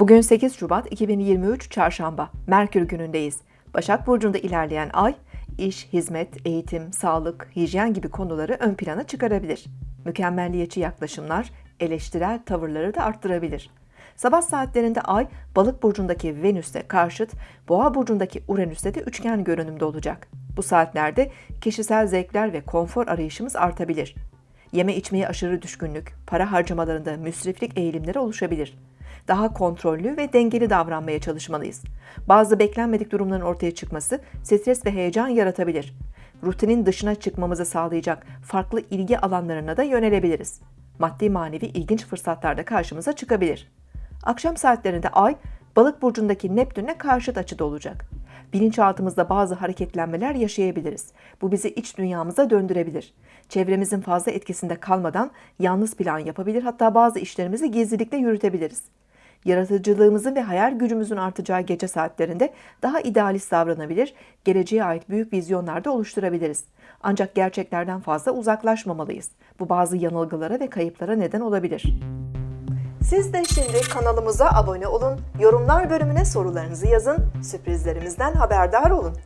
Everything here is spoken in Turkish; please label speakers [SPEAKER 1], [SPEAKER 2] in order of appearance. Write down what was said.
[SPEAKER 1] Bugün 8 Şubat 2023 Çarşamba, Merkür günündeyiz. Başak Burcu'nda ilerleyen ay, iş, hizmet, eğitim, sağlık, hijyen gibi konuları ön plana çıkarabilir. Mükemmelliyetçi yaklaşımlar, eleştirel tavırları da arttırabilir. Sabah saatlerinde ay, balık burcundaki Venüs'te karşıt, boğa burcundaki Uranüs'te de üçgen görünümde olacak. Bu saatlerde kişisel zevkler ve konfor arayışımız artabilir. Yeme içmeye aşırı düşkünlük, para harcamalarında müsriflik eğilimleri oluşabilir. Daha kontrollü ve dengeli davranmaya çalışmalıyız. Bazı beklenmedik durumların ortaya çıkması stres ve heyecan yaratabilir. Rutinin dışına çıkmamızı sağlayacak farklı ilgi alanlarına da yönelebiliriz. Maddi manevi ilginç fırsatlar da karşımıza çıkabilir. Akşam saatlerinde Ay, Balık burcundaki Neptün'e karşıt açıda olacak. Bilinçaltımızda bazı hareketlenmeler yaşayabiliriz. Bu bizi iç dünyamıza döndürebilir. Çevremizin fazla etkisinde kalmadan yalnız plan yapabilir, hatta bazı işlerimizi gizlilikle yürütebiliriz. Yaratıcılığımızın ve hayal gücümüzün artacağı gece saatlerinde daha idealist davranabilir, geleceğe ait büyük vizyonlar da oluşturabiliriz. Ancak gerçeklerden fazla uzaklaşmamalıyız. Bu bazı yanılgılara ve kayıplara neden olabilir. Siz de şimdi kanalımıza abone olun, yorumlar bölümüne sorularınızı yazın, sürprizlerimizden haberdar olun.